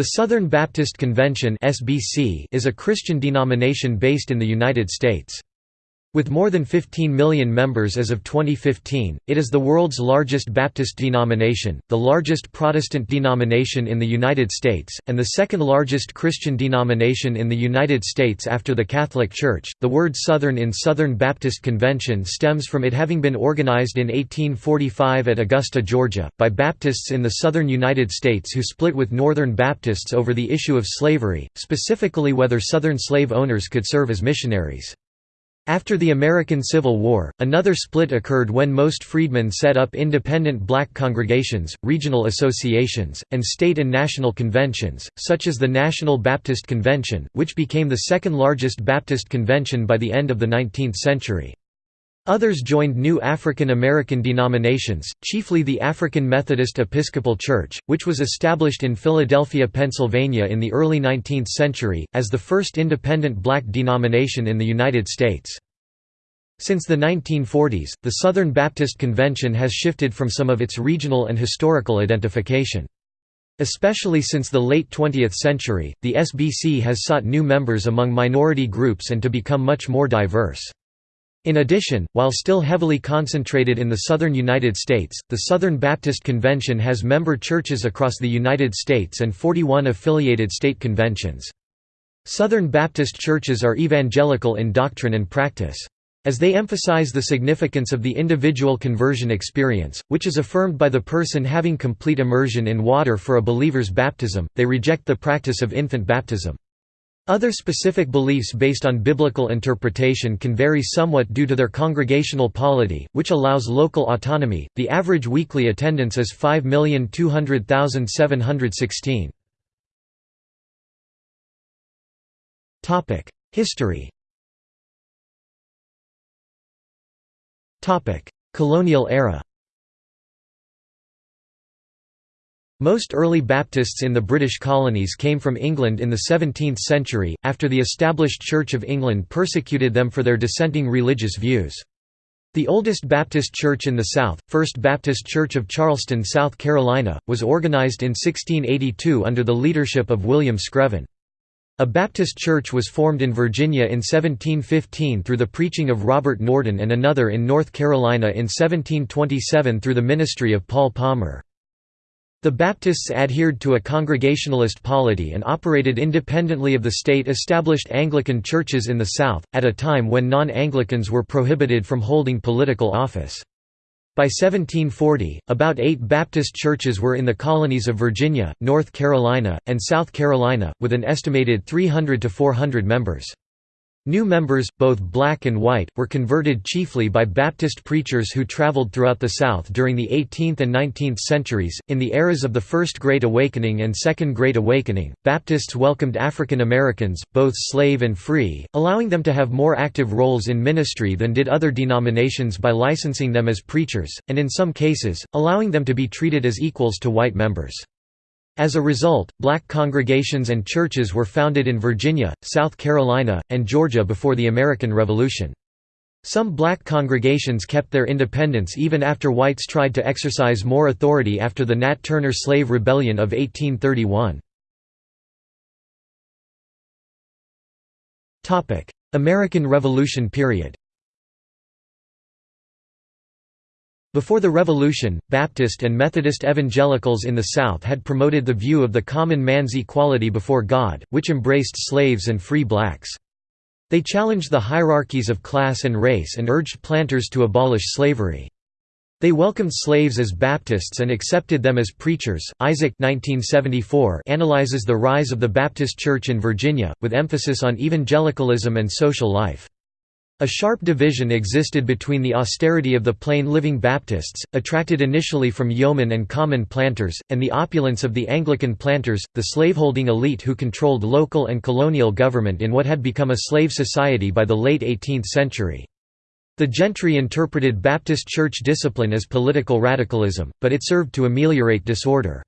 The Southern Baptist Convention is a Christian denomination based in the United States. With more than 15 million members as of 2015, it is the world's largest Baptist denomination, the largest Protestant denomination in the United States, and the second largest Christian denomination in the United States after the Catholic Church. The word Southern in Southern Baptist Convention stems from it having been organized in 1845 at Augusta, Georgia, by Baptists in the southern United States who split with Northern Baptists over the issue of slavery, specifically whether Southern slave owners could serve as missionaries. After the American Civil War, another split occurred when most freedmen set up independent black congregations, regional associations, and state and national conventions, such as the National Baptist Convention, which became the second largest Baptist convention by the end of the 19th century. Others joined new African American denominations, chiefly the African Methodist Episcopal Church, which was established in Philadelphia, Pennsylvania in the early 19th century, as the first independent black denomination in the United States. Since the 1940s, the Southern Baptist Convention has shifted from some of its regional and historical identification. Especially since the late 20th century, the SBC has sought new members among minority groups and to become much more diverse. In addition, while still heavily concentrated in the southern United States, the Southern Baptist Convention has member churches across the United States and 41 affiliated state conventions. Southern Baptist churches are evangelical in doctrine and practice. As they emphasize the significance of the individual conversion experience, which is affirmed by the person having complete immersion in water for a believer's baptism, they reject the practice of infant baptism. Other specific beliefs based on biblical interpretation can vary somewhat due to their congregational polity, which allows local autonomy. The average weekly attendance is 5,200,716. Topic: History. Topic: Colonial era Most early Baptists in the British colonies came from England in the 17th century, after the established Church of England persecuted them for their dissenting religious views. The oldest Baptist church in the South, First Baptist Church of Charleston, South Carolina, was organized in 1682 under the leadership of William Screven. A Baptist church was formed in Virginia in 1715 through the preaching of Robert Norden and another in North Carolina in 1727 through the ministry of Paul Palmer. The Baptists adhered to a Congregationalist polity and operated independently of the state-established Anglican churches in the South, at a time when non-Anglicans were prohibited from holding political office. By 1740, about eight Baptist churches were in the colonies of Virginia, North Carolina, and South Carolina, with an estimated 300 to 400 members. New members, both black and white, were converted chiefly by Baptist preachers who traveled throughout the South during the 18th and 19th centuries. In the eras of the First Great Awakening and Second Great Awakening, Baptists welcomed African Americans, both slave and free, allowing them to have more active roles in ministry than did other denominations by licensing them as preachers, and in some cases, allowing them to be treated as equals to white members. As a result, black congregations and churches were founded in Virginia, South Carolina, and Georgia before the American Revolution. Some black congregations kept their independence even after whites tried to exercise more authority after the Nat Turner Slave Rebellion of 1831. American Revolution period Before the Revolution, Baptist and Methodist evangelicals in the South had promoted the view of the common man's equality before God, which embraced slaves and free blacks. They challenged the hierarchies of class and race and urged planters to abolish slavery. They welcomed slaves as Baptists and accepted them as preachers. Isaac 1974 analyzes the rise of the Baptist Church in Virginia, with emphasis on evangelicalism and social life. A sharp division existed between the austerity of the plain living Baptists, attracted initially from yeomen and common planters, and the opulence of the Anglican planters, the slaveholding elite who controlled local and colonial government in what had become a slave society by the late 18th century. The gentry interpreted Baptist church discipline as political radicalism, but it served to ameliorate disorder.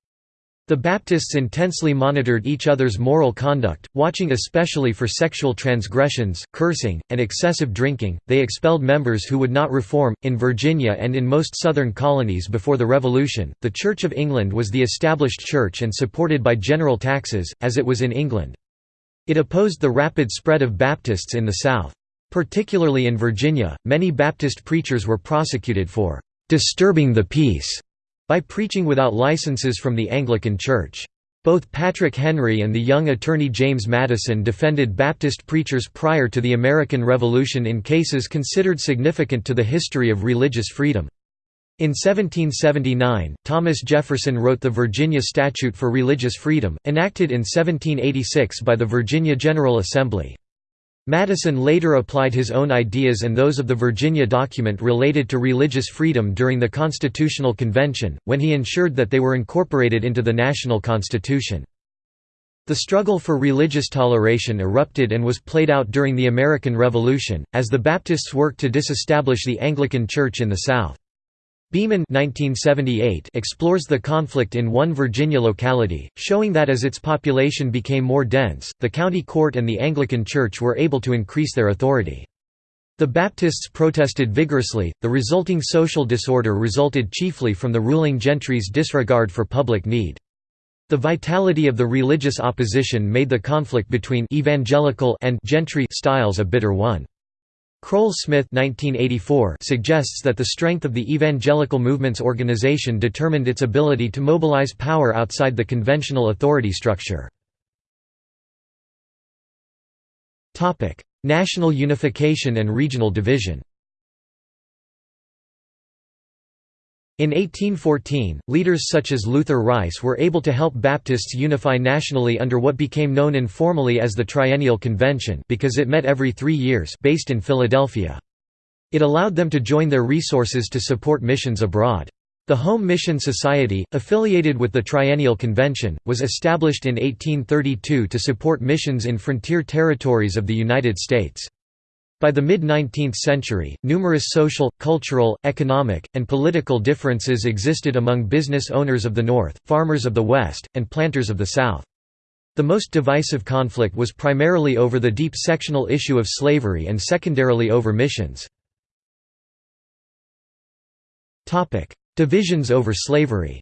The Baptists intensely monitored each other's moral conduct, watching especially for sexual transgressions, cursing, and excessive drinking. They expelled members who would not reform. In Virginia and in most southern colonies before the Revolution, the Church of England was the established church and supported by general taxes, as it was in England. It opposed the rapid spread of Baptists in the South. Particularly in Virginia, many Baptist preachers were prosecuted for disturbing the peace by preaching without licenses from the Anglican Church. Both Patrick Henry and the young attorney James Madison defended Baptist preachers prior to the American Revolution in cases considered significant to the history of religious freedom. In 1779, Thomas Jefferson wrote the Virginia Statute for Religious Freedom, enacted in 1786 by the Virginia General Assembly. Madison later applied his own ideas and those of the Virginia document related to religious freedom during the Constitutional Convention, when he ensured that they were incorporated into the national constitution. The struggle for religious toleration erupted and was played out during the American Revolution, as the Baptists worked to disestablish the Anglican Church in the South. Beeman 1978 explores the conflict in one Virginia locality, showing that as its population became more dense, the county court and the Anglican Church were able to increase their authority. The Baptists protested vigorously, the resulting social disorder resulted chiefly from the ruling gentry's disregard for public need. The vitality of the religious opposition made the conflict between evangelical and gentry styles a bitter one. Kroll-Smith suggests that the strength of the evangelical movement's organization determined its ability to mobilize power outside the conventional authority structure. National unification and regional division In 1814, leaders such as Luther Rice were able to help Baptists unify nationally under what became known informally as the Triennial Convention because it met every three years based in Philadelphia. It allowed them to join their resources to support missions abroad. The Home Mission Society, affiliated with the Triennial Convention, was established in 1832 to support missions in frontier territories of the United States. By the mid-19th century, numerous social, cultural, economic, and political differences existed among business owners of the North, farmers of the West, and planters of the South. The most divisive conflict was primarily over the deep sectional issue of slavery and secondarily over missions. Divisions over slavery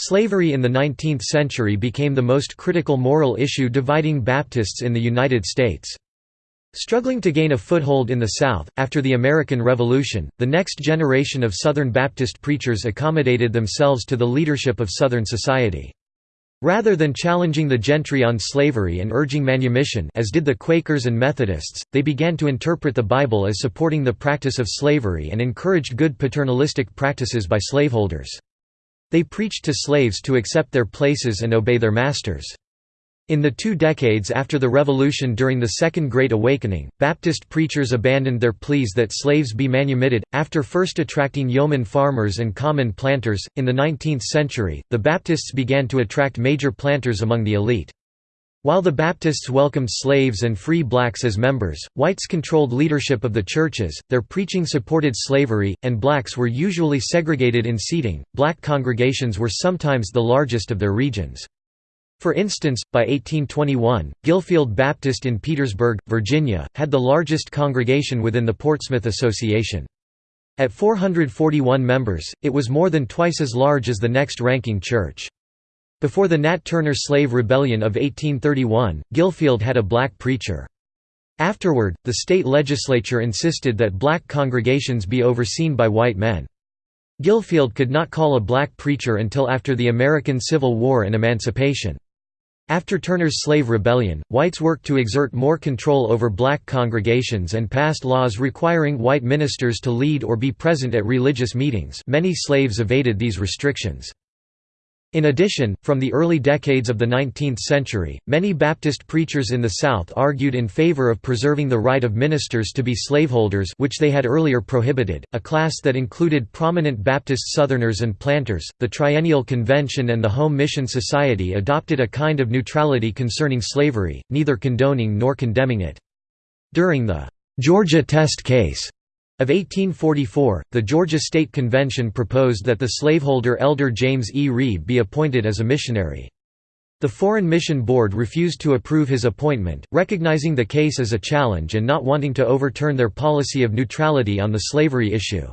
Slavery in the 19th century became the most critical moral issue dividing Baptists in the United States. Struggling to gain a foothold in the South, after the American Revolution, the next generation of Southern Baptist preachers accommodated themselves to the leadership of Southern society. Rather than challenging the gentry on slavery and urging manumission as did the Quakers and Methodists, they began to interpret the Bible as supporting the practice of slavery and encouraged good paternalistic practices by slaveholders. They preached to slaves to accept their places and obey their masters. In the two decades after the Revolution during the Second Great Awakening, Baptist preachers abandoned their pleas that slaves be manumitted, after first attracting yeoman farmers and common planters. In the 19th century, the Baptists began to attract major planters among the elite. While the Baptists welcomed slaves and free blacks as members, whites controlled leadership of the churches, their preaching supported slavery, and blacks were usually segregated in seating. Black congregations were sometimes the largest of their regions. For instance, by 1821, Gillfield Baptist in Petersburg, Virginia, had the largest congregation within the Portsmouth Association. At 441 members, it was more than twice as large as the next ranking church. Before the Nat Turner Slave Rebellion of 1831, Gillfield had a black preacher. Afterward, the state legislature insisted that black congregations be overseen by white men. Gillfield could not call a black preacher until after the American Civil War and Emancipation. After Turner's slave rebellion, whites worked to exert more control over black congregations and passed laws requiring white ministers to lead or be present at religious meetings many slaves evaded these restrictions. In addition, from the early decades of the 19th century, many Baptist preachers in the South argued in favor of preserving the right of ministers to be slaveholders which they had earlier prohibited, a class that included prominent Baptist Southerners and planters. The Triennial Convention and the Home Mission Society adopted a kind of neutrality concerning slavery, neither condoning nor condemning it. During the Georgia Test case, Of 1844, the Georgia State Convention proposed that the slaveholder Elder James E. Reeve be appointed as a missionary. The Foreign Mission Board refused to approve his appointment, recognizing the case as a challenge and not wanting to overturn their policy of neutrality on the slavery issue.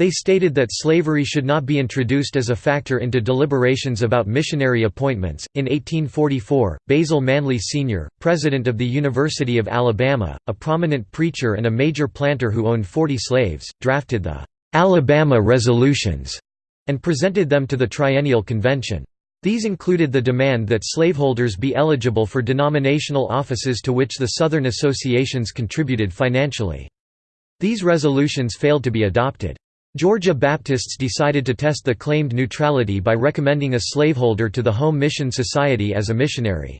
They stated that slavery should not be introduced as a factor into deliberations about missionary appointments. In 1844, Basil Manley Sr., president of the University of Alabama, a prominent preacher and a major planter who owned 40 slaves, drafted the Alabama Resolutions and presented them to the Triennial Convention. These included the demand that slaveholders be eligible for denominational offices to which the Southern associations contributed financially. These resolutions failed to be adopted. Georgia Baptists decided to test the claimed neutrality by recommending a slaveholder to the Home Mission Society as a missionary.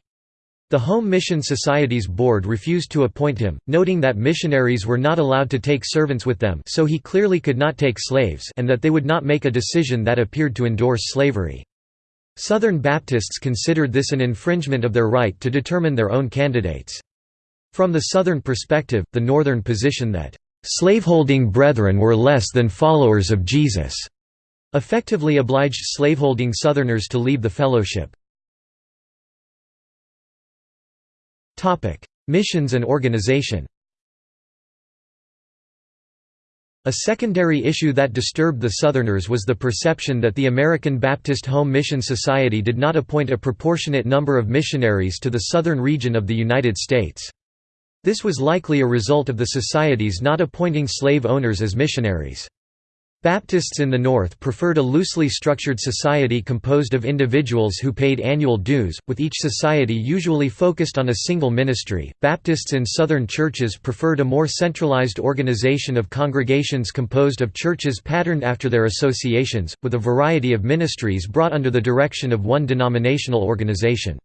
The Home Mission Society's board refused to appoint him, noting that missionaries were not allowed to take servants with them so he clearly could not take slaves and that they would not make a decision that appeared to endorse slavery. Southern Baptists considered this an infringement of their right to determine their own candidates. From the Southern perspective, the Northern position that, "...slaveholding brethren were less than followers of Jesus," effectively obliged slaveholding Southerners to leave the fellowship. Missions and organization A secondary issue that disturbed the Southerners was the perception that the American Baptist Home Mission Society did not appoint a proportionate number of missionaries to the southern region of the United States. This was likely a result of the societies not appointing slave owners as missionaries. Baptists in the North preferred a loosely structured society composed of individuals who paid annual dues, with each society usually focused on a single ministry. Baptists in Southern churches preferred a more centralized organization of congregations composed of churches patterned after their associations, with a variety of ministries brought under the direction of one denominational organization.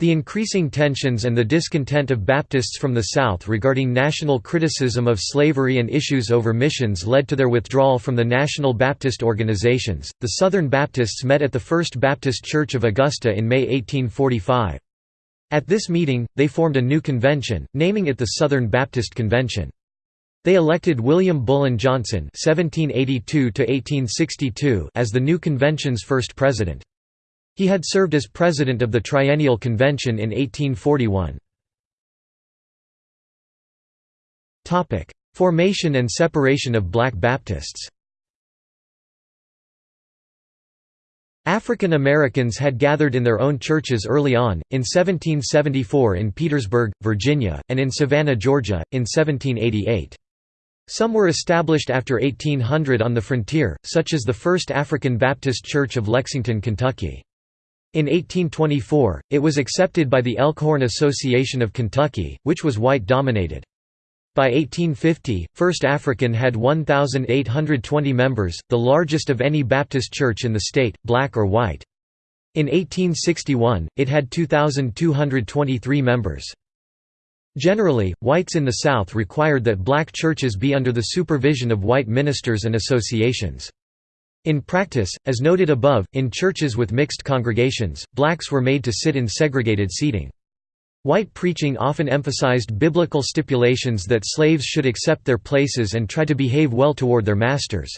The increasing tensions and the discontent of Baptists from the South regarding national criticism of slavery and issues over missions led to their withdrawal from the National Baptist organizations. The Southern Baptists met at the First Baptist Church of Augusta in May 1845. At this meeting, they formed a new convention, naming it the Southern Baptist Convention. They elected William Bullein Johnson (1782–1862) as the new convention's first president. He had served as president of the Triennial Convention in 1841. Formation and separation of Black Baptists African Americans had gathered in their own churches early on, in 1774 in Petersburg, Virginia, and in Savannah, Georgia, in 1788. Some were established after 1800 on the frontier, such as the First African Baptist Church of Lexington, Kentucky. In 1824, it was accepted by the Elkhorn Association of Kentucky, which was white-dominated. By 1850, First African had 1,820 members, the largest of any Baptist church in the state, black or white. In 1861, it had 2,223 members. Generally, whites in the South required that black churches be under the supervision of white ministers and associations. In practice, as noted above, in churches with mixed congregations, blacks were made to sit in segregated seating. White preaching often emphasized biblical stipulations that slaves should accept their places and try to behave well toward their masters.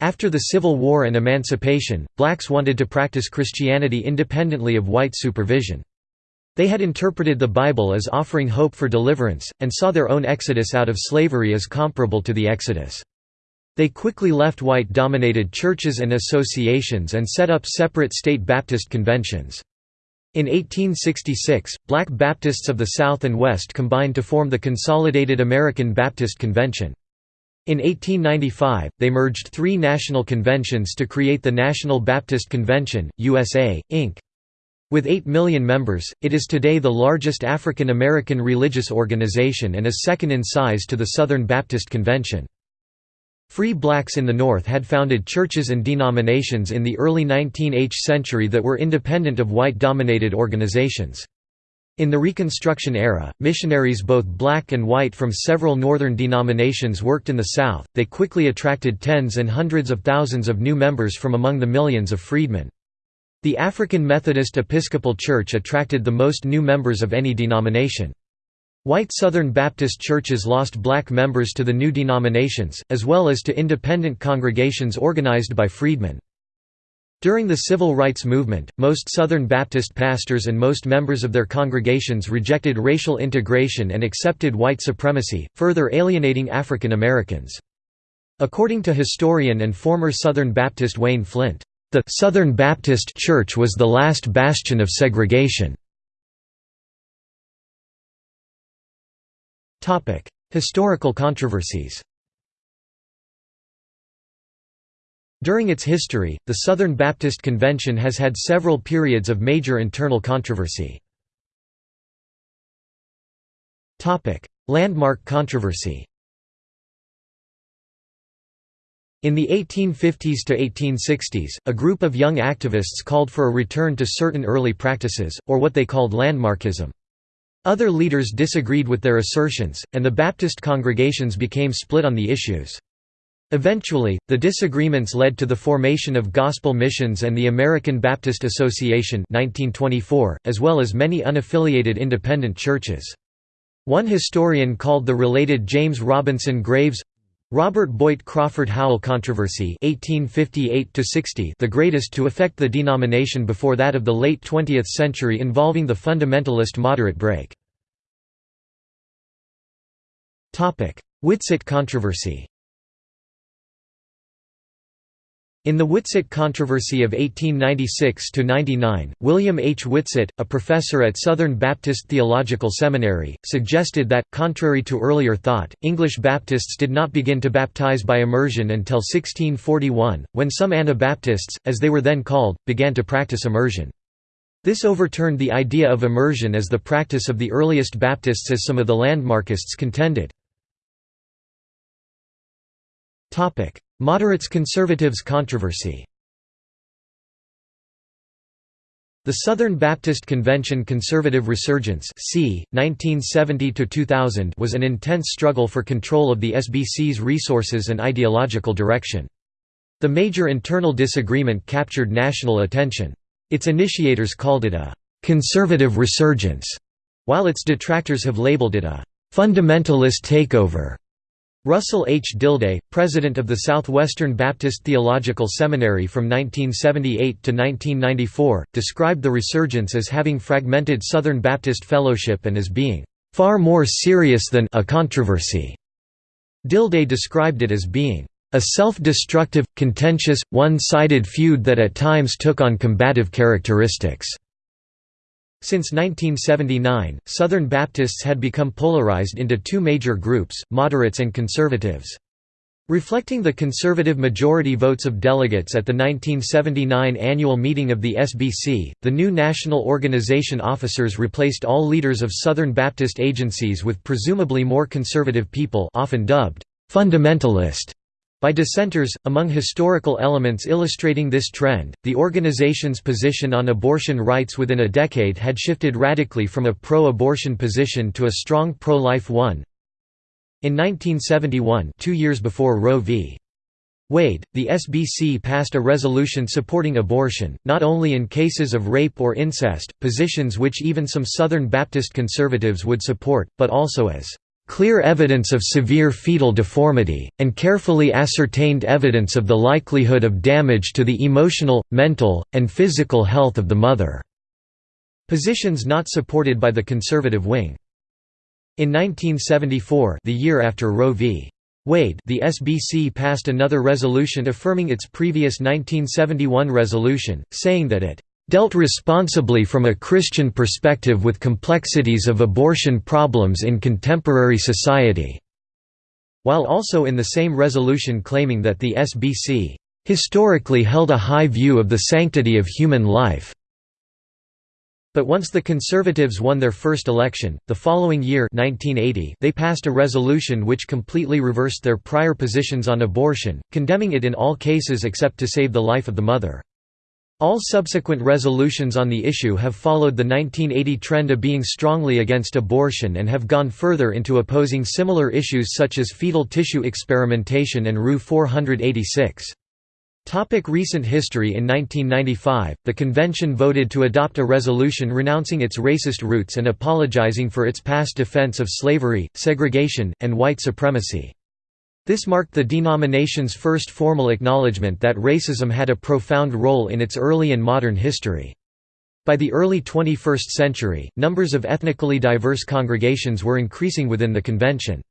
After the Civil War and Emancipation, blacks wanted to practice Christianity independently of white supervision. They had interpreted the Bible as offering hope for deliverance, and saw their own exodus out of slavery as comparable to the Exodus. They quickly left white-dominated churches and associations and set up separate state Baptist conventions. In 1866, black Baptists of the South and West combined to form the Consolidated American Baptist Convention. In 1895, they merged three national conventions to create the National Baptist Convention, USA, Inc. With 8 million members, it is today the largest African American religious organization and is second in size to the Southern Baptist Convention. Free blacks in the North had founded churches and denominations in the early 19th century that were independent of white-dominated organizations. In the Reconstruction era, missionaries both black and white from several northern denominations worked in the South. They quickly attracted tens and hundreds of thousands of new members from among the millions of freedmen. The African Methodist Episcopal Church attracted the most new members of any denomination. White Southern Baptist churches lost black members to the new denominations, as well as to independent congregations organized by freedmen. During the Civil Rights Movement, most Southern Baptist pastors and most members of their congregations rejected racial integration and accepted white supremacy, further alienating African Americans. According to historian and former Southern Baptist Wayne Flynt, the Southern Baptist Church was the last bastion of segregation. Historical controversies During its history, the Southern Baptist Convention has had several periods of major internal controversy. Topic: Landmark controversy In the 1850s to 1860s, a group of young activists called for a return to certain early practices, or what they called landmarkism. Other leaders disagreed with their assertions, and the Baptist congregations became split on the issues. Eventually, the disagreements led to the formation of Gospel Missions and the American Baptist Association 1924, as well as many unaffiliated independent churches. One historian called the related James Robinson Graves Robert Boyd Crawford Howell controversy 1858 the greatest to affect the denomination before that of the late 20th century involving the fundamentalist moderate break. Whitsitt controversy In the Whitsitt controversy of 1896–99, William H. Whitsitt, a professor at Southern Baptist Theological Seminary, suggested that, contrary to earlier thought, English Baptists did not begin to baptize by immersion until 1641, when some Anabaptists, as they were then called, began to practice immersion. This overturned the idea of immersion as the practice of the earliest Baptists as some of the landmarkists contended. Moderates–conservatives controversy The Southern Baptist Convention Conservative Resurgence c. 1970 was an intense struggle for control of the SBC's resources and ideological direction. The major internal disagreement captured national attention. Its initiators called it a «conservative resurgence», while its detractors have labeled it a «fundamentalist takeover». Russell H. Dilday, president of the Southwestern Baptist Theological Seminary from 1978 to 1994, described the resurgence as having fragmented Southern Baptist fellowship and as being far more serious than a controversy. Dilday described it as being a self-destructive, contentious, one-sided feud that at times took on combative characteristics. Since 1979, Southern Baptists had become polarized into two major groups, moderates and conservatives. Reflecting the conservative majority votes of delegates at the 1979 annual meeting of the SBC, the new national organization officers replaced all leaders of Southern Baptist agencies with presumably more conservative people often dubbed fundamentalist by dissenters, among historical elements illustrating this trend, the organization's position on abortion rights within a decade had shifted radically from a pro-abortion position to a strong pro-life one. In 1971 two years before Roe v. Wade, the SBC passed a resolution supporting abortion, not only in cases of rape or incest, positions which even some Southern Baptist conservatives would support, but also as clear evidence of severe fetal deformity, and carefully ascertained evidence of the likelihood of damage to the emotional, mental, and physical health of the mother." Positions not supported by the conservative wing. In 1974 the year after Roe v. Wade the SBC passed another resolution affirming its previous 1971 resolution, saying that it dealt responsibly from a Christian perspective with complexities of abortion problems in contemporary society", while also in the same resolution claiming that the SBC, "...historically held a high view of the sanctity of human life." But once the Conservatives won their first election, the following year 1980, they passed a resolution which completely reversed their prior positions on abortion, condemning it in all cases except to save the life of the mother. All subsequent resolutions on the issue have followed the 1980 trend of being strongly against abortion and have gone further into opposing similar issues such as fetal tissue experimentation and RU-486. Topic recent history In 1995, the convention voted to adopt a resolution renouncing its racist roots and apologizing for its past defense of slavery, segregation, and white supremacy. This marked the denomination's first formal acknowledgement that racism had a profound role in its early and modern history. By the early 21st century, numbers of ethnically diverse congregations were increasing within the convention.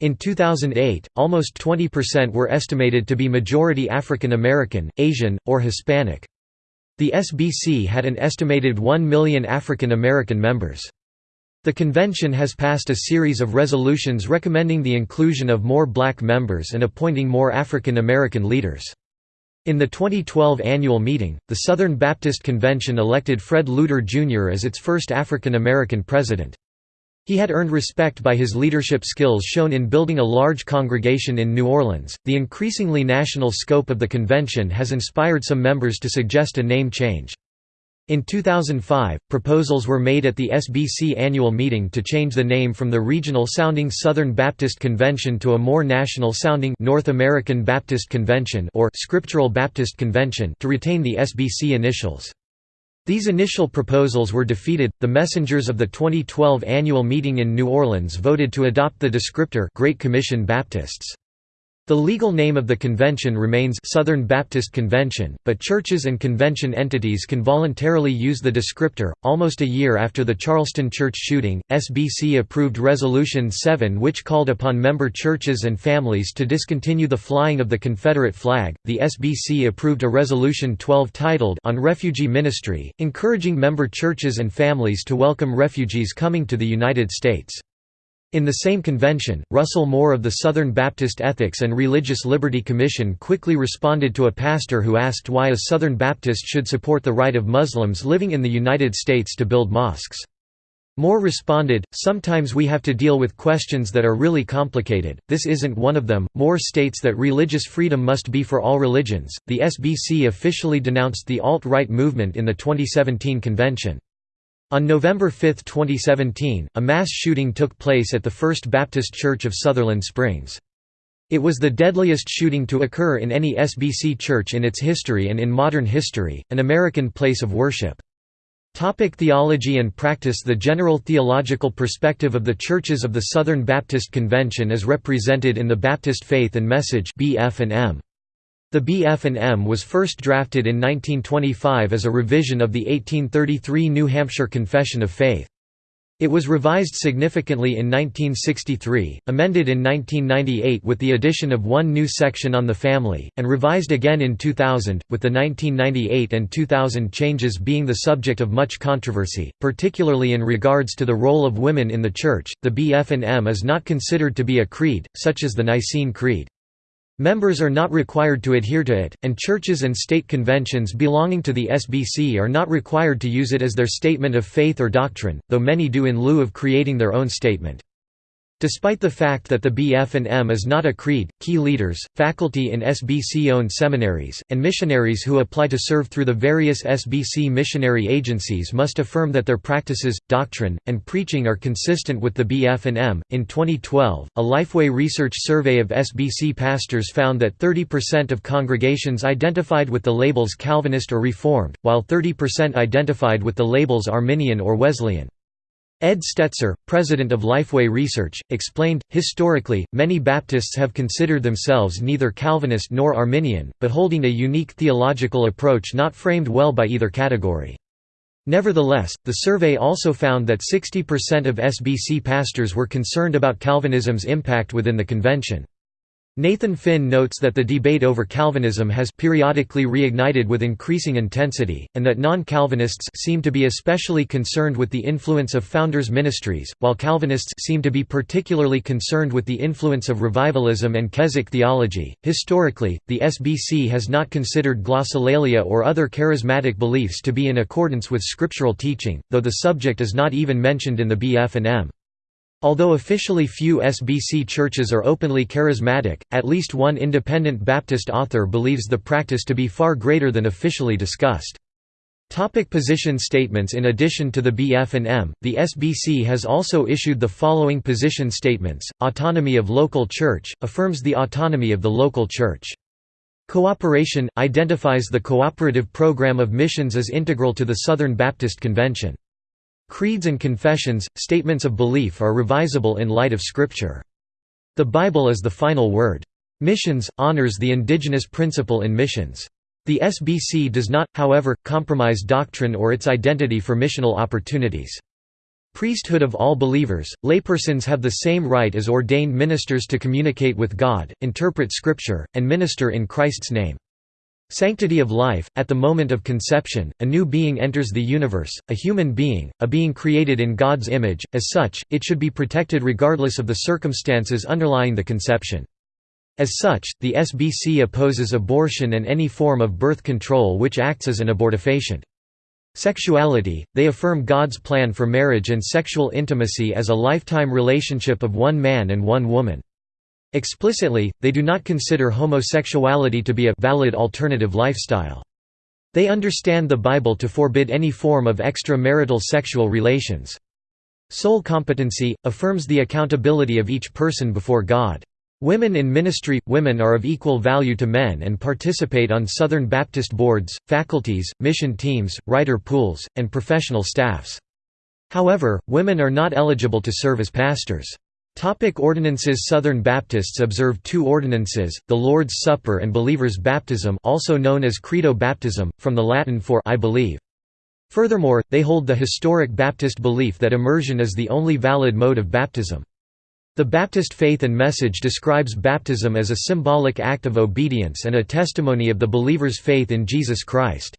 In 2008, almost 20% were estimated to be majority African American, Asian, or Hispanic. The SBC had an estimated 1 million African American members. The convention has passed a series of resolutions recommending the inclusion of more black members and appointing more African American leaders. In the 2012 annual meeting, the Southern Baptist Convention elected Fred Luter Jr. as its first African American president. He had earned respect by his leadership skills shown in building a large congregation in New Orleans. The increasingly national scope of the convention has inspired some members to suggest a name change. In 2005, proposals were made at the SBC annual meeting to change the name from the regional-sounding Southern Baptist Convention to a more national-sounding North American Baptist Convention or Scriptural Baptist Convention to retain the SBC initials. These initial proposals were defeated. The messengers of the 2012 annual meeting in New Orleans voted to adopt the descriptor Great Commission Baptists. The legal name of the convention remains Southern Baptist Convention, but churches and convention entities can voluntarily use the descriptor. Almost a year after the Charleston church shooting, SBC approved Resolution 7, which called upon member churches and families to discontinue the flying of the Confederate flag. The SBC approved a Resolution 12 titled On Refugee Ministry, encouraging member churches and families to welcome refugees coming to the United States. In the same convention, Russell Moore of the Southern Baptist Ethics and Religious Liberty Commission quickly responded to a pastor who asked why a Southern Baptist should support the right of Muslims living in the United States to build mosques. Moore responded, Sometimes we have to deal with questions that are really complicated, this isn't one of them. Moore states that religious freedom must be for all religions. The SBC officially denounced the alt right movement in the 2017 convention. On November 5, 2017, a mass shooting took place at the First Baptist Church of Sutherland Springs. It was the deadliest shooting to occur in any SBC church in its history and in modern history, an American place of worship. Topic theology and practice The general theological perspective of the churches of the Southern Baptist Convention is represented in the Baptist Faith and Message BF&M. The BF&M was first drafted in 1925 as a revision of the 1833 New Hampshire Confession of Faith. It was revised significantly in 1963, amended in 1998 with the addition of one new section on the family, and revised again in 2000, with the 1998 and 2000 changes being the subject of much controversy, particularly in regards to the role of women in the Church. The BF&M is not considered to be a creed, such as the Nicene Creed. Members are not required to adhere to it, and churches and state conventions belonging to the SBC are not required to use it as their statement of faith or doctrine, though many do in lieu of creating their own statement. Despite the fact that the BF&M is not a creed, key leaders, faculty in SBC-owned seminaries, and missionaries who apply to serve through the various SBC missionary agencies must affirm that their practices, doctrine, and preaching are consistent with the BF&M. In 2012, a Lifeway research survey of SBC pastors found that 30% of congregations identified with the labels Calvinist or Reformed, while 30% identified with the labels Arminian or Wesleyan. Ed Stetzer, president of Lifeway Research, explained, Historically, many Baptists have considered themselves neither Calvinist nor Arminian, but holding a unique theological approach not framed well by either category. Nevertheless, the survey also found that 60% of SBC pastors were concerned about Calvinism's impact within the convention. Nathan Finn notes that the debate over Calvinism has periodically reignited with increasing intensity, and that non-Calvinists seem to be especially concerned with the influence of founders' ministries, while Calvinists seem to be particularly concerned with the influence of revivalism and Keswick theology. Historically, the SBC has not considered glossolalia or other charismatic beliefs to be in accordance with scriptural teaching, though the subject is not even mentioned in the BF&M. Although officially few SBC churches are openly charismatic, at least one independent Baptist author believes the practice to be far greater than officially discussed. Topic position statements In addition to the BF&M, the SBC has also issued the following position statements, Autonomy of local church, affirms the autonomy of the local church. Cooperation – identifies the cooperative program of missions as integral to the Southern Baptist Convention. Creeds and confessions, statements of belief are revisable in light of Scripture. The Bible is the final word. Missions – honors the indigenous principle in missions. The SBC does not, however, compromise doctrine or its identity for missional opportunities. Priesthood of all believers, laypersons have the same right as ordained ministers to communicate with God, interpret Scripture, and minister in Christ's name. Sanctity of life – At the moment of conception, a new being enters the universe, a human being, a being created in God's image, as such, it should be protected regardless of the circumstances underlying the conception. As such, the SBC opposes abortion and any form of birth control which acts as an abortifacient. Sexuality, they affirm God's plan for marriage and sexual intimacy as a lifetime relationship of one man and one woman. Explicitly, they do not consider homosexuality to be a valid alternative lifestyle. They understand the Bible to forbid any form of extramarital sexual relations. Soul competency, affirms the accountability of each person before God. Women in ministry – Women are of equal value to men and participate on Southern Baptist boards, faculties, mission teams, writer pools, and professional staffs. However, women are not eligible to serve as pastors. Topic ordinances Southern Baptists observe two ordinances, the Lord's Supper and believer's baptism also known as credo baptism, from the Latin for I believe. Furthermore, they hold the historic Baptist belief that immersion is the only valid mode of baptism. The Baptist faith and message describes baptism as a symbolic act of obedience and a testimony of the believer's faith in Jesus Christ.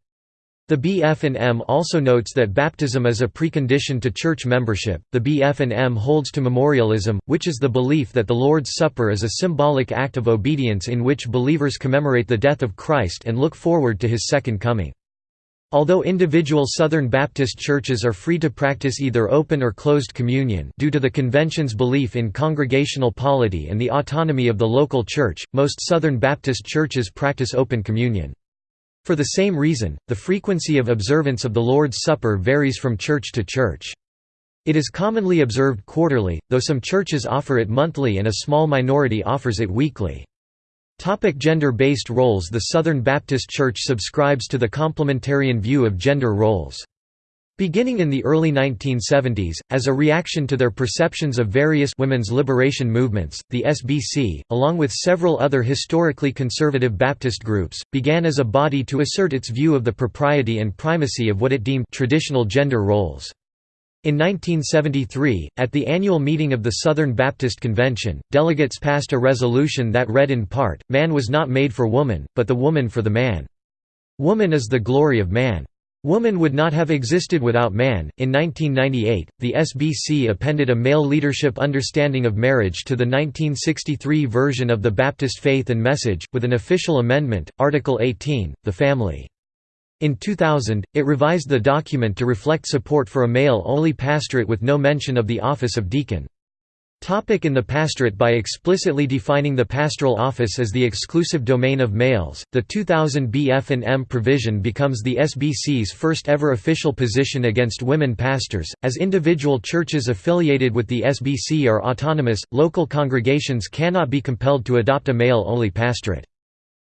The BF&M also notes that baptism is a precondition to church membership. The BF&M holds to memorialism, which is the belief that the Lord's Supper is a symbolic act of obedience in which believers commemorate the death of Christ and look forward to his second coming. Although individual Southern Baptist churches are free to practice either open or closed communion due to the convention's belief in congregational polity and the autonomy of the local church, most Southern Baptist churches practice open communion. For the same reason, the frequency of observance of the Lord's Supper varies from church to church. It is commonly observed quarterly, though some churches offer it monthly and a small minority offers it weekly. Gender-based roles The Southern Baptist Church subscribes to the complementarian view of gender roles. Beginning in the early 1970s, as a reaction to their perceptions of various women's liberation movements, the SBC, along with several other historically conservative Baptist groups, began as a body to assert its view of the propriety and primacy of what it deemed traditional gender roles. In 1973, at the annual meeting of the Southern Baptist Convention, delegates passed a resolution that read in part, Man was not made for woman, but the woman for the man. Woman is the glory of man. Woman would not have existed without man. In 1998, the SBC appended a male leadership understanding of marriage to the 1963 version of the Baptist Faith and Message, with an official amendment, Article 18, the family. In 2000, it revised the document to reflect support for a male-only pastorate with no mention of the office of deacon. Topic in the pastorate By explicitly defining the pastoral office as the exclusive domain of males, the 2000 BF&M provision becomes the SBC's first ever official position against women pastors. As individual churches affiliated with the SBC are autonomous, local congregations cannot be compelled to adopt a male-only pastorate.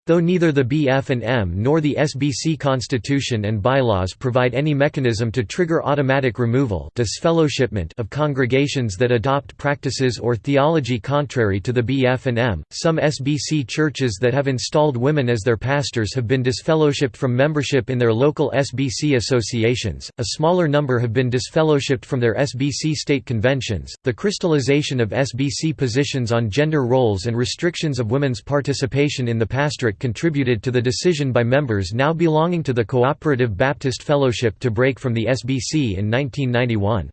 Though neither the BF&M nor the SBC constitution and bylaws provide any mechanism to trigger automatic removal disfellowshipment of congregations that adopt practices or theology contrary to the BF&M, some SBC churches that have installed women as their pastors have been disfellowshipped from membership in their local SBC associations, a smaller number have been disfellowshipped from their SBC state conventions. The crystallization of SBC positions on gender roles and restrictions of women's participation in the pastorate contributed to the decision by members now belonging to the Cooperative Baptist Fellowship to break from the SBC in 1991.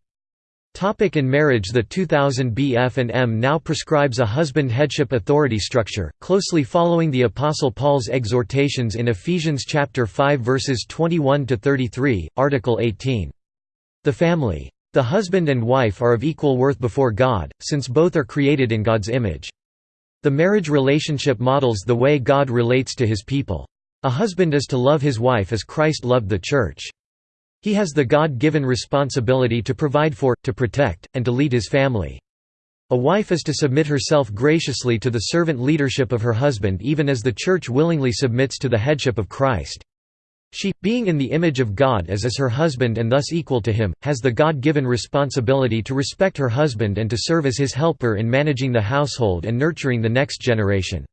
Topic in marriage The 2000 BF&M now prescribes a husband headship authority structure, closely following the Apostle Paul's exhortations in Ephesians chapter 5 verses 21 to 33, article 18. The family. The husband and wife are of equal worth before God, since both are created in God's image. The marriage relationship models the way God relates to his people. A husband is to love his wife as Christ loved the church. He has the God-given responsibility to provide for, to protect, and to lead his family. A wife is to submit herself graciously to the servant leadership of her husband even as the Church willingly submits to the headship of Christ. She, being in the image of God as is her husband and thus equal to him, has the God-given responsibility to respect her husband and to serve as his helper in managing the household and nurturing the next generation.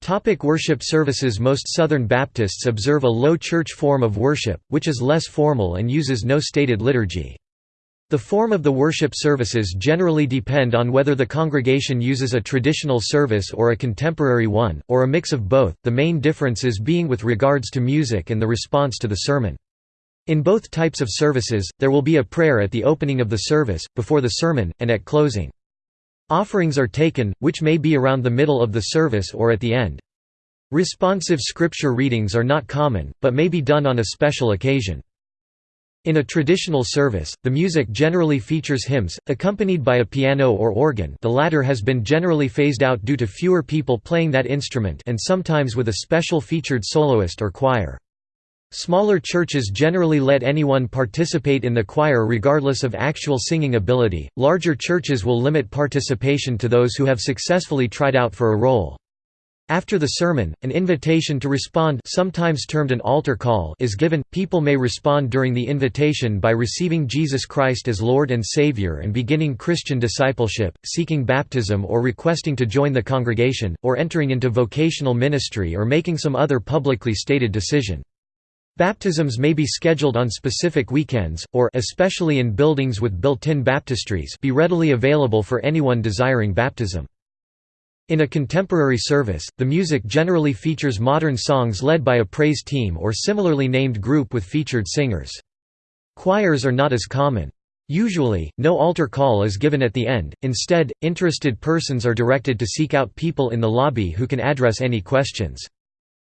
Topic worship services Most Southern Baptists observe a low church form of worship, which is less formal and uses no stated liturgy. The form of the worship services generally depend on whether the congregation uses a traditional service or a contemporary one, or a mix of both, the main differences being with regards to music and the response to the sermon. In both types of services, there will be a prayer at the opening of the service, before the sermon, and at closing. Offerings are taken, which may be around the middle of the service or at the end. Responsive scripture readings are not common, but may be done on a special occasion. In a traditional service, the music generally features hymns, accompanied by a piano or organ the latter has been generally phased out due to fewer people playing that instrument and sometimes with a special featured soloist or choir. Smaller churches generally let anyone participate in the choir regardless of actual singing ability, larger churches will limit participation to those who have successfully tried out for a role. After the sermon, an invitation to respond sometimes termed an altar call is given. People may respond during the invitation by receiving Jesus Christ as Lord and Savior and beginning Christian discipleship, seeking baptism or requesting to join the congregation, or entering into vocational ministry or making some other publicly stated decision. Baptisms may be scheduled on specific weekends, or especially in buildings with built-in baptistries be readily available for anyone desiring baptism. In a contemporary service, the music generally features modern songs led by a praise team or similarly named group with featured singers. Choirs are not as common. Usually, no altar call is given at the end, instead, interested persons are directed to seek out people in the lobby who can address any questions.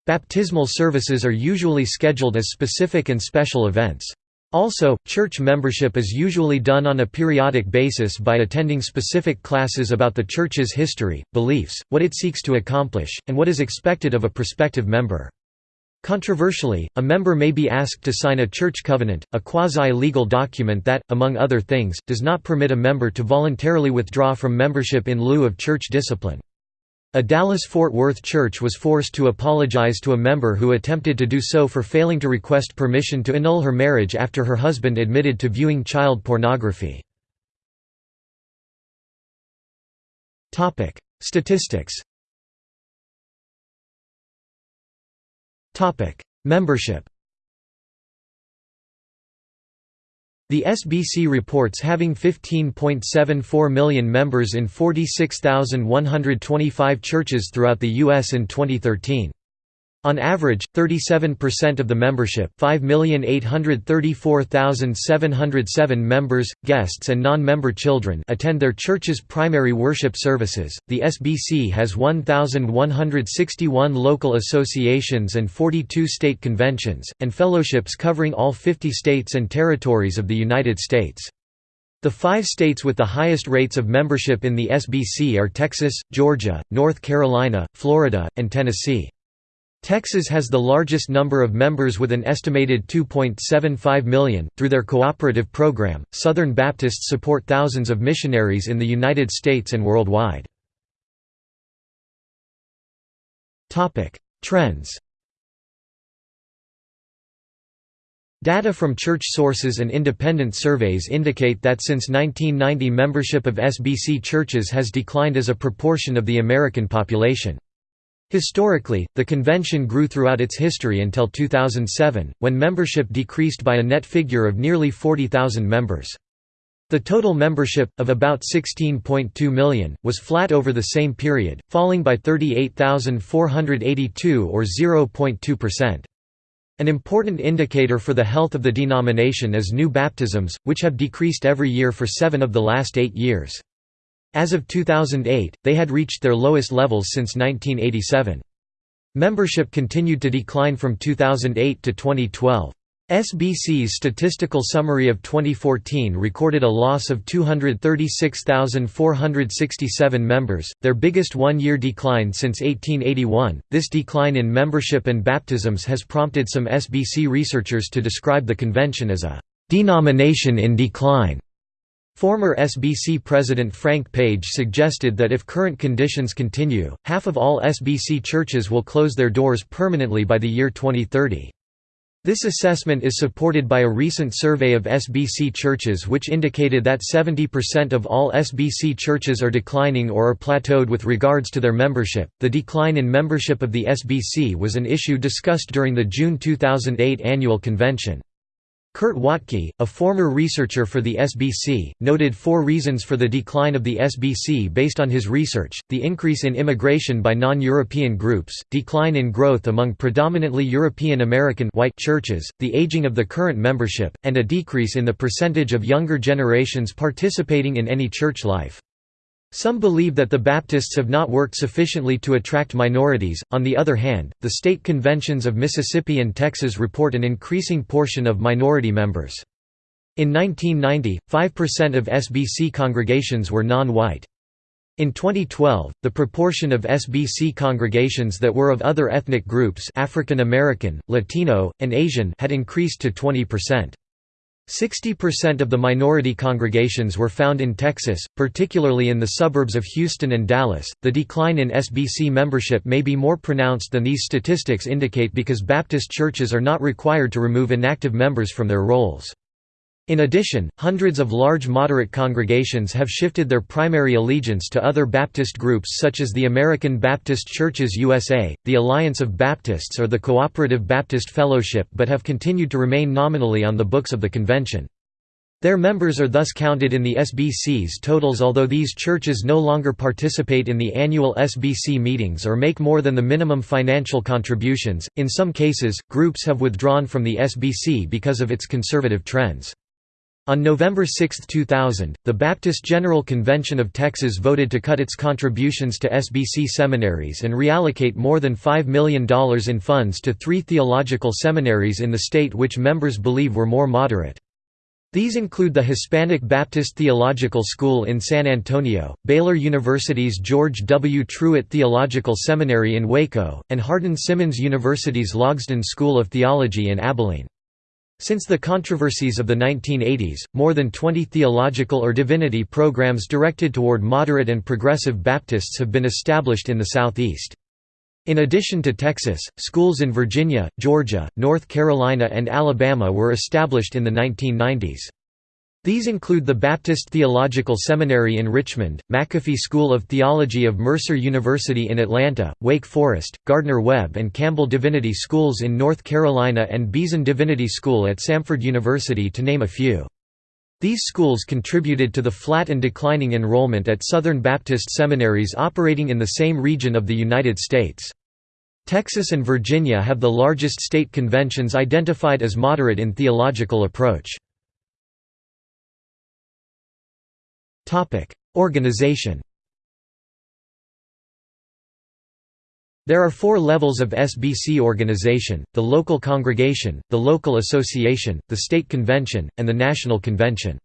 Baptismal services are usually scheduled as specific and special events. Also, church membership is usually done on a periodic basis by attending specific classes about the church's history, beliefs, what it seeks to accomplish, and what is expected of a prospective member. Controversially, a member may be asked to sign a church covenant, a quasi-legal document that, among other things, does not permit a member to voluntarily withdraw from membership in lieu of church discipline. A Dallas-Fort Worth church was forced to apologize to a member who attempted to do so for failing to request permission to annul her marriage after her husband admitted to viewing child pornography. Statistics Membership The SBC reports having 15.74 million members in 46,125 churches throughout the U.S. in 2013. On average, 37% of the membership 5,834,707 members, guests and non-member children attend their church's primary worship services. The SBC has 1,161 local associations and 42 state conventions, and fellowships covering all 50 states and territories of the United States. The five states with the highest rates of membership in the SBC are Texas, Georgia, North Carolina, Florida, and Tennessee. Texas has the largest number of members with an estimated 2.75 million. Through their cooperative program, Southern Baptists support thousands of missionaries in the United States and worldwide. Topic: Trends. Data from church sources and independent surveys indicate that since 1990 membership of SBC churches has declined as a proportion of the American population. Historically, the convention grew throughout its history until 2007, when membership decreased by a net figure of nearly 40,000 members. The total membership, of about 16.2 million, was flat over the same period, falling by 38,482 or 0.2%. An important indicator for the health of the denomination is new baptisms, which have decreased every year for seven of the last eight years. As of 2008, they had reached their lowest levels since 1987. Membership continued to decline from 2008 to 2012. SBC's statistical summary of 2014 recorded a loss of 236,467 members, their biggest one-year decline since 1881. This decline in membership and baptisms has prompted some SBC researchers to describe the convention as a denomination in decline. Former SBC President Frank Page suggested that if current conditions continue, half of all SBC churches will close their doors permanently by the year 2030. This assessment is supported by a recent survey of SBC churches which indicated that 70% of all SBC churches are declining or are plateaued with regards to their membership. The decline in membership of the SBC was an issue discussed during the June 2008 annual convention. Kurt Watke, a former researcher for the SBC, noted four reasons for the decline of the SBC based on his research, the increase in immigration by non-European groups, decline in growth among predominantly European American white churches, the aging of the current membership, and a decrease in the percentage of younger generations participating in any church life. Some believe that the Baptists have not worked sufficiently to attract minorities, on the other hand, the state conventions of Mississippi and Texas report an increasing portion of minority members. In 1990, 5% of SBC congregations were non-white. In 2012, the proportion of SBC congregations that were of other ethnic groups African American, Latino, and Asian had increased to 20%. 60% of the minority congregations were found in Texas, particularly in the suburbs of Houston and Dallas. The decline in SBC membership may be more pronounced than these statistics indicate because Baptist churches are not required to remove inactive members from their rolls. In addition, hundreds of large moderate congregations have shifted their primary allegiance to other Baptist groups such as the American Baptist Churches USA, the Alliance of Baptists or the Cooperative Baptist Fellowship but have continued to remain nominally on the books of the convention. Their members are thus counted in the SBC's totals although these churches no longer participate in the annual SBC meetings or make more than the minimum financial contributions. In some cases, groups have withdrawn from the SBC because of its conservative trends. On November 6, 2000, the Baptist General Convention of Texas voted to cut its contributions to SBC seminaries and reallocate more than $5 million in funds to three theological seminaries in the state which members believe were more moderate. These include the Hispanic Baptist Theological School in San Antonio, Baylor University's George W. Truett Theological Seminary in Waco, and Hardin Simmons University's Logsdon School of Theology in Abilene. Since the controversies of the 1980s, more than 20 theological or divinity programs directed toward moderate and progressive Baptists have been established in the Southeast. In addition to Texas, schools in Virginia, Georgia, North Carolina and Alabama were established in the 1990s. These include the Baptist Theological Seminary in Richmond, McAfee School of Theology of Mercer University in Atlanta, Wake Forest, Gardner-Webb and Campbell Divinity Schools in North Carolina and Beeson Divinity School at Samford University to name a few. These schools contributed to the flat and declining enrollment at Southern Baptist seminaries operating in the same region of the United States. Texas and Virginia have the largest state conventions identified as moderate in theological approach. Organization There are four levels of SBC organization, the local congregation, the local association, the state convention, and the national convention.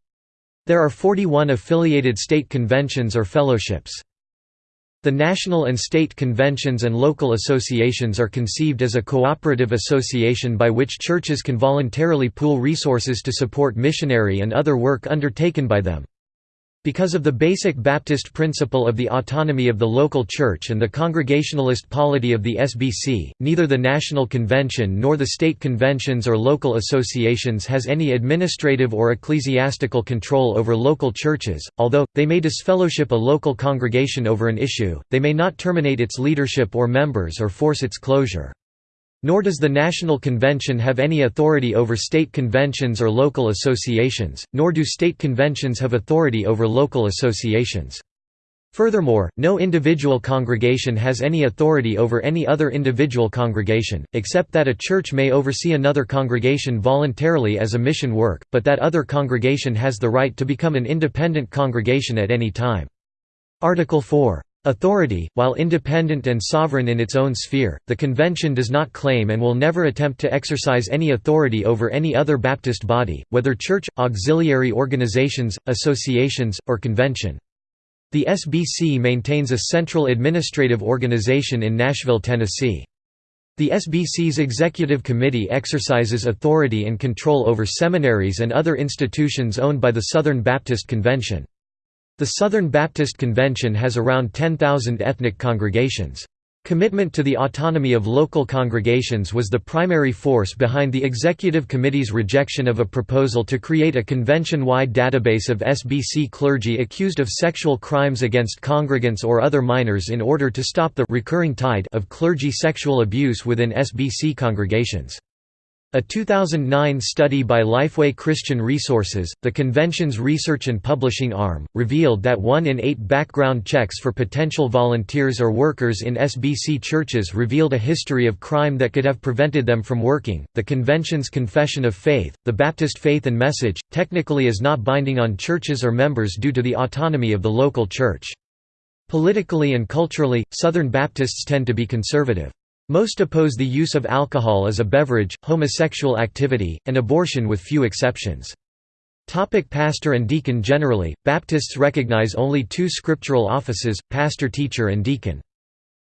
There are 41 affiliated state conventions or fellowships. The national and state conventions and local associations are conceived as a cooperative association by which churches can voluntarily pool resources to support missionary and other work undertaken by them. Because of the basic Baptist principle of the autonomy of the local church and the Congregationalist polity of the SBC, neither the National Convention nor the state conventions or local associations has any administrative or ecclesiastical control over local churches, although, they may disfellowship a local congregation over an issue, they may not terminate its leadership or members or force its closure. Nor does the National Convention have any authority over state conventions or local associations, nor do state conventions have authority over local associations. Furthermore, no individual congregation has any authority over any other individual congregation, except that a church may oversee another congregation voluntarily as a mission work, but that other congregation has the right to become an independent congregation at any time. Article 4 Authority, while independent and sovereign in its own sphere, the convention does not claim and will never attempt to exercise any authority over any other Baptist body, whether church, auxiliary organizations, associations, or convention. The SBC maintains a central administrative organization in Nashville, Tennessee. The SBC's executive committee exercises authority and control over seminaries and other institutions owned by the Southern Baptist Convention. The Southern Baptist Convention has around 10,000 ethnic congregations. Commitment to the autonomy of local congregations was the primary force behind the Executive Committee's rejection of a proposal to create a convention-wide database of SBC clergy accused of sexual crimes against congregants or other minors in order to stop the recurring tide of clergy sexual abuse within SBC congregations. A 2009 study by Lifeway Christian Resources, the convention's research and publishing arm, revealed that one in eight background checks for potential volunteers or workers in SBC churches revealed a history of crime that could have prevented them from working. The convention's Confession of Faith, the Baptist Faith and Message, technically is not binding on churches or members due to the autonomy of the local church. Politically and culturally, Southern Baptists tend to be conservative. Most oppose the use of alcohol as a beverage, homosexual activity, and abortion with few exceptions. Topic pastor and deacon Generally, Baptists recognize only two scriptural offices, pastor-teacher and deacon.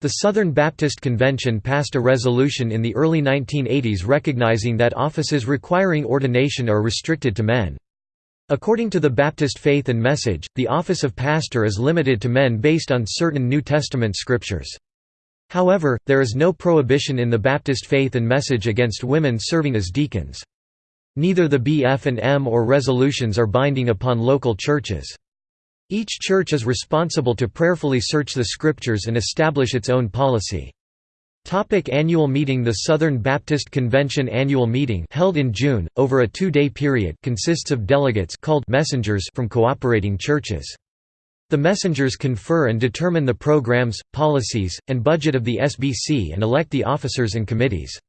The Southern Baptist Convention passed a resolution in the early 1980s recognizing that offices requiring ordination are restricted to men. According to the Baptist Faith and Message, the office of pastor is limited to men based on certain New Testament scriptures. However, there is no prohibition in the Baptist faith and message against women serving as deacons. Neither the BF and M or resolutions are binding upon local churches. Each church is responsible to prayerfully search the scriptures and establish its own policy. Topic annual meeting The Southern Baptist Convention annual meeting held in June, over a two-day period consists of delegates called messengers from cooperating churches. The messengers confer and determine the programs, policies, and budget of the SBC and elect the officers and committees.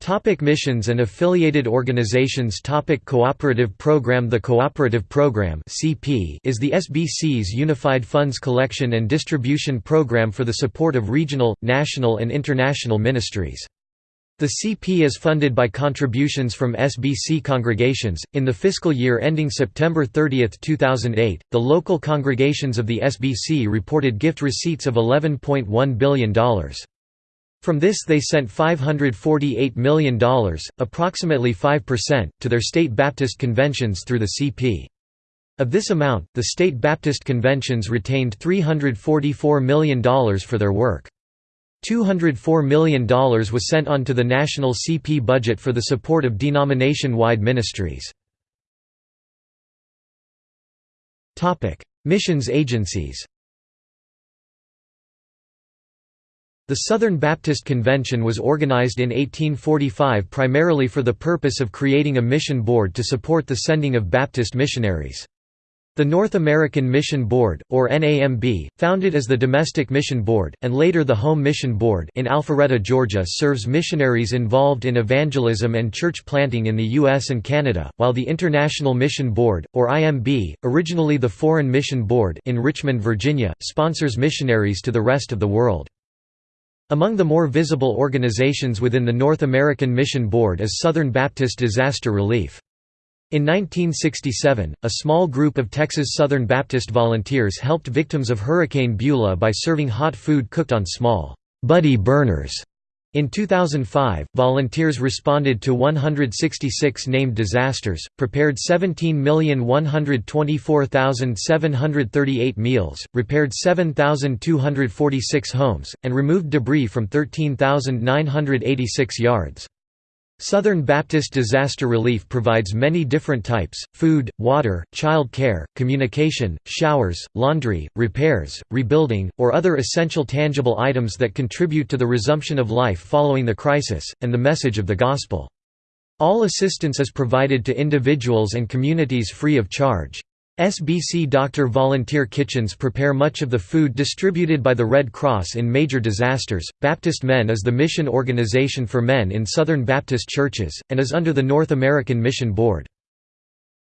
Topic missions and affiliated organizations Topic Cooperative Program The Cooperative Program is the SBC's unified funds collection and distribution program for the support of regional, national and international ministries. The CP is funded by contributions from SBC congregations. In the fiscal year ending September 30, 2008, the local congregations of the SBC reported gift receipts of $11.1 billion. From this they sent $548 million, approximately 5%, to their state Baptist conventions through the CP. Of this amount, the state Baptist conventions retained $344 million for their work. $204 million was sent on to the national CP budget for the support of denomination-wide ministries. Missions agencies The Southern Baptist Convention was organized in 1845 primarily for the purpose of creating a mission board to support the sending of Baptist missionaries. The North American Mission Board, or NAMB, founded as the Domestic Mission Board, and later the Home Mission Board in Alpharetta, Georgia serves missionaries involved in evangelism and church planting in the U.S. and Canada, while the International Mission Board, or IMB, originally the Foreign Mission Board in Richmond, Virginia, sponsors missionaries to the rest of the world. Among the more visible organizations within the North American Mission Board is Southern Baptist Disaster Relief. In 1967, a small group of Texas Southern Baptist volunteers helped victims of Hurricane Beulah by serving hot food cooked on small, buddy burners. In 2005, volunteers responded to 166 named disasters, prepared 17,124,738 meals, repaired 7,246 homes, and removed debris from 13,986 yards. Southern Baptist Disaster Relief provides many different types, food, water, child care, communication, showers, laundry, repairs, rebuilding, or other essential tangible items that contribute to the resumption of life following the crisis, and the message of the Gospel. All assistance is provided to individuals and communities free of charge. SBC Doctor Volunteer Kitchens prepare much of the food distributed by the Red Cross in major disasters. Baptist Men is the mission organization for men in Southern Baptist churches, and is under the North American Mission Board.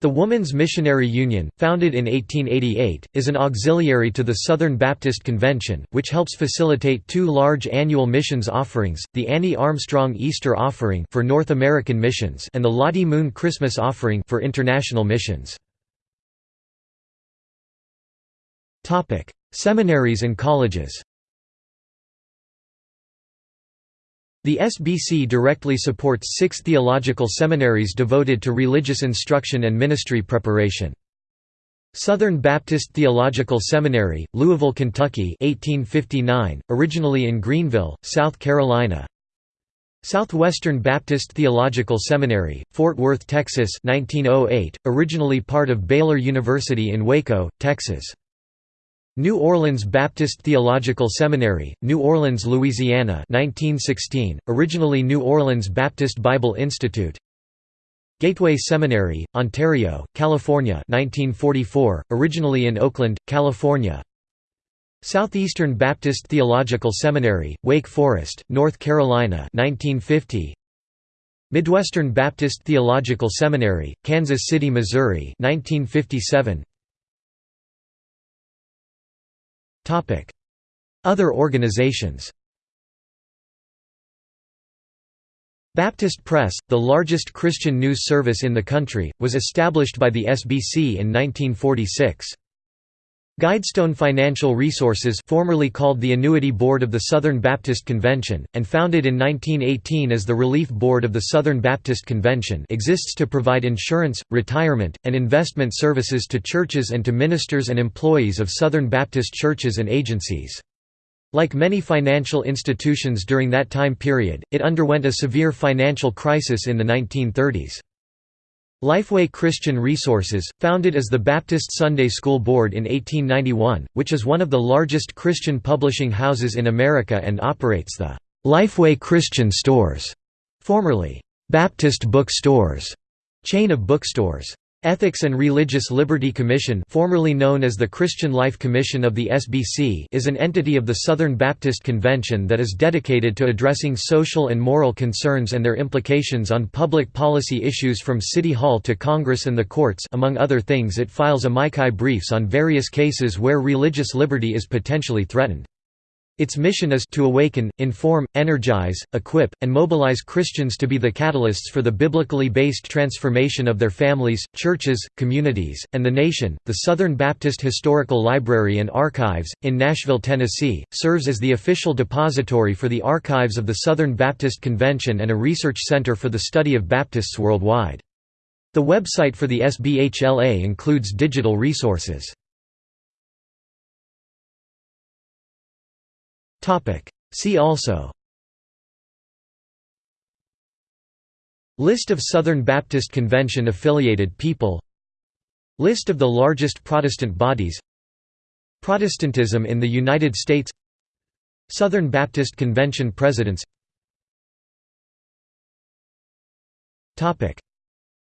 The Woman's Missionary Union, founded in 1888, is an auxiliary to the Southern Baptist Convention, which helps facilitate two large annual missions offerings, the Annie Armstrong Easter Offering for North American missions and the Lottie Moon Christmas Offering for international missions. Seminaries and colleges The SBC directly supports six theological seminaries devoted to religious instruction and ministry preparation. Southern Baptist Theological Seminary, Louisville, Kentucky 1859, originally in Greenville, South Carolina. Southwestern Baptist Theological Seminary, Fort Worth, Texas 1908, originally part of Baylor University in Waco, Texas New Orleans Baptist Theological Seminary, New Orleans, Louisiana 1916, originally New Orleans Baptist Bible Institute. Gateway Seminary, Ontario, California 1944, originally in Oakland, California. Southeastern Baptist Theological Seminary, Wake Forest, North Carolina 1950 Midwestern Baptist Theological Seminary, Kansas City, Missouri 1957 Other organizations Baptist Press, the largest Christian news service in the country, was established by the SBC in 1946. Guidestone Financial Resources formerly called the Annuity Board of the Southern Baptist Convention, and founded in 1918 as the Relief Board of the Southern Baptist Convention exists to provide insurance, retirement, and investment services to churches and to ministers and employees of Southern Baptist churches and agencies. Like many financial institutions during that time period, it underwent a severe financial crisis in the 1930s. Lifeway Christian Resources, founded as the Baptist Sunday School Board in 1891, which is one of the largest Christian publishing houses in America and operates the Lifeway Christian Stores, formerly Baptist Book Stores, chain of bookstores. Ethics and Religious Liberty Commission formerly known as the Christian Life Commission of the SBC is an entity of the Southern Baptist Convention that is dedicated to addressing social and moral concerns and their implications on public policy issues from City Hall to Congress and the courts among other things it files amici briefs on various cases where religious liberty is potentially threatened. Its mission is to awaken, inform, energize, equip, and mobilize Christians to be the catalysts for the biblically based transformation of their families, churches, communities, and the nation. The Southern Baptist Historical Library and Archives, in Nashville, Tennessee, serves as the official depository for the archives of the Southern Baptist Convention and a research center for the study of Baptists worldwide. The website for the SBHLA includes digital resources. See also. List of Southern Baptist Convention affiliated people. List of the largest Protestant bodies. Protestantism in the United States. Southern Baptist Convention presidents.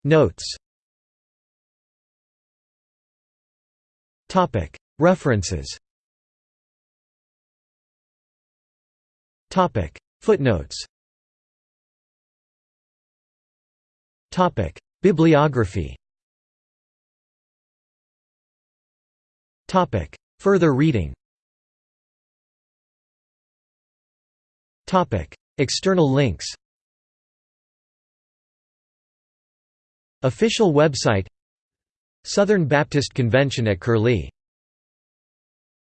Notes. References Topic. Footnotes. Topic. Bibliography. Topic. Further reading. Topic. External links. Official website. Southern Baptist Convention at Curlie